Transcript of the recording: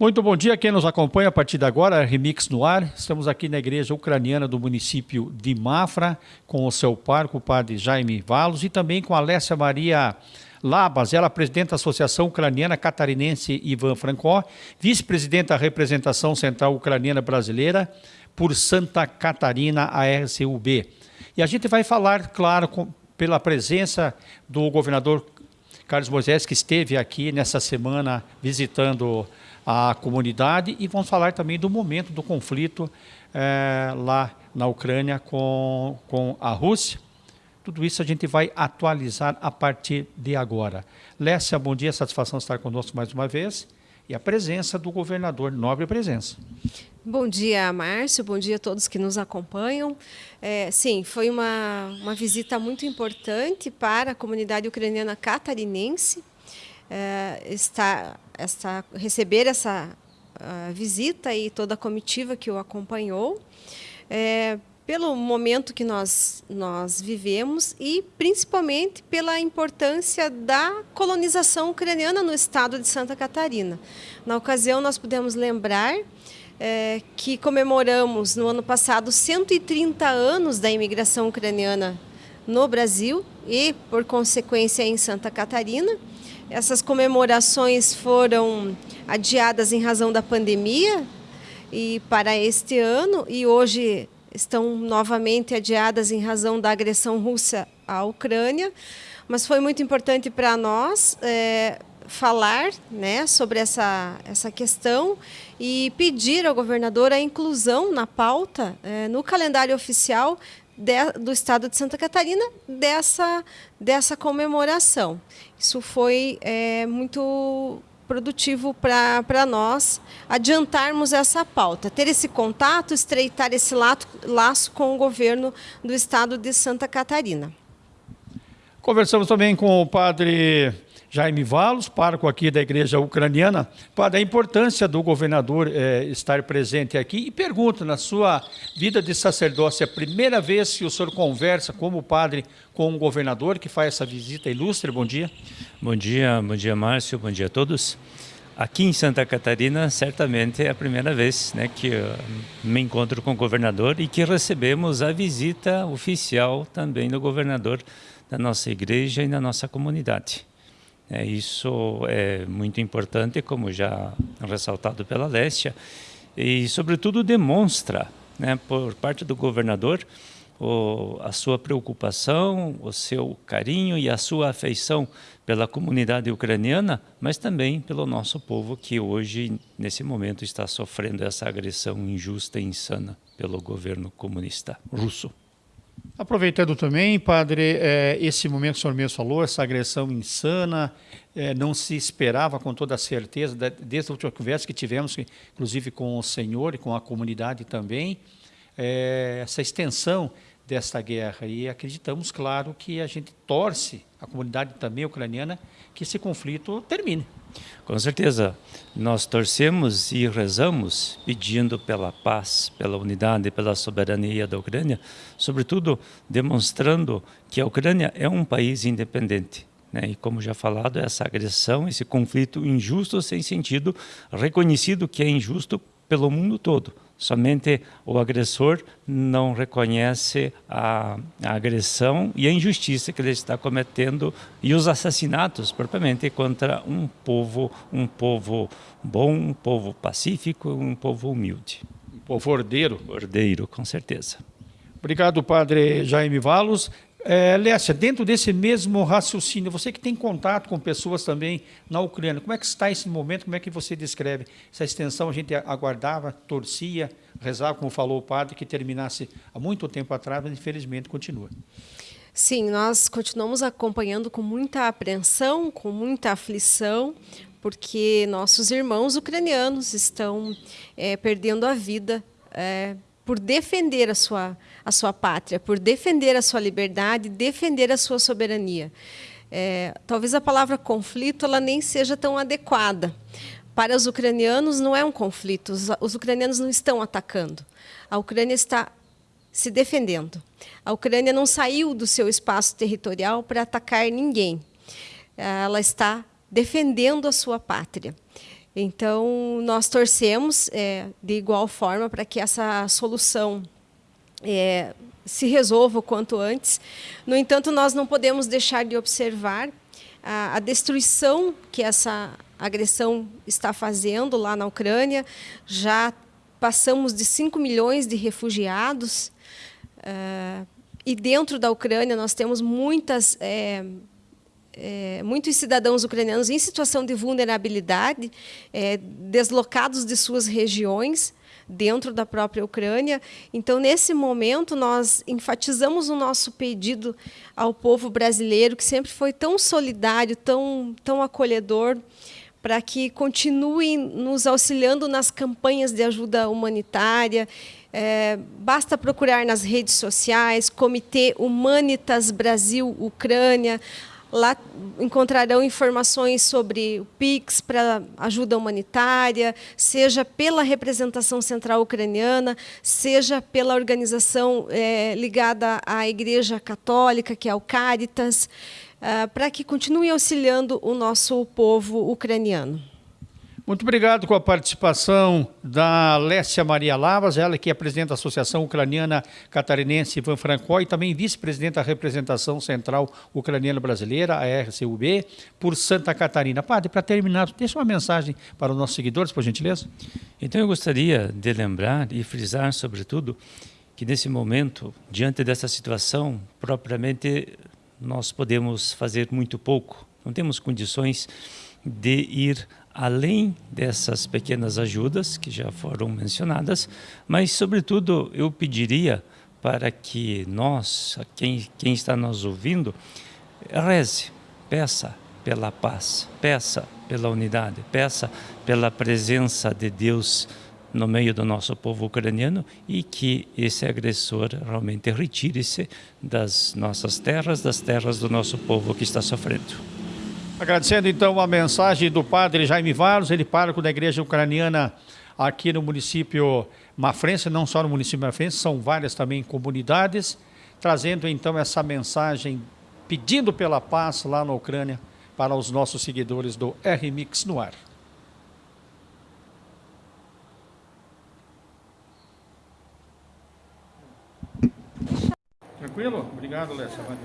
Muito bom dia quem nos acompanha a partir de agora, Remix no ar. Estamos aqui na igreja ucraniana do município de Mafra, com o seu parco, o padre Jaime Valos, e também com a Alessia Maria Labas, ela é presidente da Associação Ucraniana Catarinense Ivan Francó, vice-presidente da representação central ucraniana brasileira por Santa Catarina, a RCUB. E a gente vai falar, claro, com, pela presença do governador Carlos Moisés, que esteve aqui nessa semana visitando a comunidade e vamos falar também do momento do conflito é, lá na Ucrânia com, com a Rússia. Tudo isso a gente vai atualizar a partir de agora. Lécia, bom dia, satisfação estar conosco mais uma vez. E a presença do governador, nobre presença. Bom dia, Márcio, bom dia a todos que nos acompanham. É, sim, foi uma, uma visita muito importante para a comunidade ucraniana catarinense é, esta, receber essa visita e toda a comitiva que o acompanhou, é, pelo momento que nós, nós vivemos e principalmente pela importância da colonização ucraniana no estado de Santa Catarina. Na ocasião, nós podemos lembrar é, que comemoramos no ano passado 130 anos da imigração ucraniana no Brasil e, por consequência, em Santa Catarina. Essas comemorações foram adiadas em razão da pandemia e para este ano e hoje estão novamente adiadas em razão da agressão russa à Ucrânia, mas foi muito importante para nós é, falar né, sobre essa, essa questão e pedir ao governador a inclusão na pauta, é, no calendário oficial de, do Estado de Santa Catarina, dessa, dessa comemoração. Isso foi é, muito produtivo para nós adiantarmos essa pauta, ter esse contato, estreitar esse laço, laço com o governo do estado de Santa Catarina. Conversamos também com o padre Jaime Valos, pároco aqui da igreja ucraniana, para a importância do governador é, estar presente aqui e pergunto, na sua vida de sacerdócio, é a primeira vez que o senhor conversa como padre com um governador que faz essa visita ilustre? Bom dia. Bom dia, bom dia Márcio, bom dia a todos. Aqui em Santa Catarina, certamente é a primeira vez né, que me encontro com o governador e que recebemos a visita oficial também do governador da nossa igreja e da nossa comunidade. É, isso é muito importante, como já ressaltado pela Lécia, e sobretudo demonstra, né, por parte do governador, o, a sua preocupação, o seu carinho e a sua afeição pela comunidade ucraniana, mas também pelo nosso povo que hoje, nesse momento, está sofrendo essa agressão injusta e insana pelo governo comunista russo. Aproveitando também, padre, é, esse momento que o senhor mesmo falou, essa agressão insana, é, não se esperava com toda certeza, desde a última conversa que tivemos, inclusive com o senhor e com a comunidade também, é, essa extensão desta guerra. E acreditamos, claro, que a gente torce, a comunidade também ucraniana, que esse conflito termine. Com certeza, nós torcemos e rezamos pedindo pela paz, pela unidade, pela soberania da Ucrânia, sobretudo demonstrando que a Ucrânia é um país independente. Né? E como já falado, essa agressão, esse conflito injusto sem sentido, reconhecido que é injusto pelo mundo todo. Somente o agressor não reconhece a, a, agressão e a injustiça que ele está cometendo e os assassinatos propriamente contra um povo, um povo bom, um povo pacífico, um povo humilde. Um povo ordeiro. Ordeiro, com certeza. Obrigado, padre Jaime Valos. É, Lécia, dentro desse mesmo raciocínio, você que tem contato com pessoas também na Ucrânia, como é que está esse momento, como é que você descreve essa extensão? A gente aguardava, torcia, rezava, como falou o padre, que terminasse há muito tempo atrás, mas infelizmente continua. Sim, nós continuamos acompanhando com muita apreensão, com muita aflição, porque nossos irmãos ucranianos estão é, perdendo a vida é, por defender a sua, a sua pátria, por defender a sua liberdade, defender a sua soberania. É, talvez a palavra conflito ela nem seja tão adequada. Para os ucranianos não é um conflito, os, os ucranianos não estão atacando. A Ucrânia está se defendendo. A Ucrânia não saiu do seu espaço territorial para atacar ninguém. Ela está defendendo a sua pátria. Então, nós torcemos é, de igual forma para que essa solução é, se resolva o quanto antes. No entanto, nós não podemos deixar de observar a, a destruição que essa agressão está fazendo lá na Ucrânia. Já passamos de 5 milhões de refugiados. Uh, e dentro da Ucrânia nós temos muitas é, é, muitos cidadãos ucranianos em situação de vulnerabilidade, é, deslocados de suas regiões dentro da própria Ucrânia. Então, nesse momento, nós enfatizamos o nosso pedido ao povo brasileiro, que sempre foi tão solidário, tão, tão acolhedor, para que continue nos auxiliando nas campanhas de ajuda humanitária. É, basta procurar nas redes sociais, Comitê Humanitas Brasil Ucrânia, Lá encontrarão informações sobre o PIX para ajuda humanitária, seja pela representação central ucraniana, seja pela organização é, ligada à Igreja Católica, que é o Caritas, é, para que continue auxiliando o nosso povo ucraniano. Muito obrigado com a participação da Lécia Maria Lavas, ela que é presidente da Associação Ucraniana Catarinense Ivan Franco e também vice-presidente da representação central ucraniana brasileira, a RCUB, por Santa Catarina. Padre, para terminar, deixa uma mensagem para os nossos seguidores, por gentileza. Então eu gostaria de lembrar e frisar, sobretudo, que nesse momento, diante dessa situação, propriamente nós podemos fazer muito pouco. Não temos condições de ir além dessas pequenas ajudas que já foram mencionadas, mas, sobretudo, eu pediria para que nós, quem, quem está nos ouvindo, reze, peça pela paz, peça pela unidade, peça pela presença de Deus no meio do nosso povo ucraniano e que esse agressor realmente retire-se das nossas terras, das terras do nosso povo que está sofrendo. Agradecendo então a mensagem do padre Jaime Varos, ele pároco da igreja ucraniana aqui no município Mafrense, não só no município Mafrense, são várias também comunidades, trazendo então essa mensagem, pedindo pela paz lá na Ucrânia para os nossos seguidores do R-Mix no ar. Tranquilo? Obrigado, Lessa.